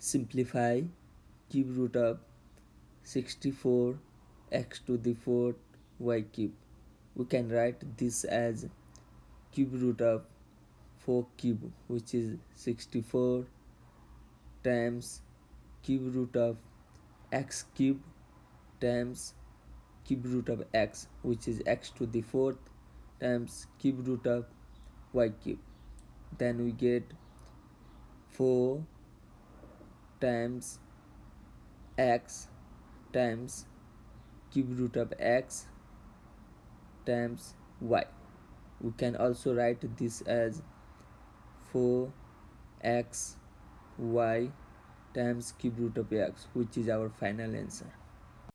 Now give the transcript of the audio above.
simplify cube root of 64 x to the 4th y cube. We can write this as cube root of 4 cube which is 64 times cube root of x cube times cube root of x which is x to the 4th times cube root of y cube. Then we get 4 times x times cube root of x times y. We can also write this as 4x y times cube root of x which is our final answer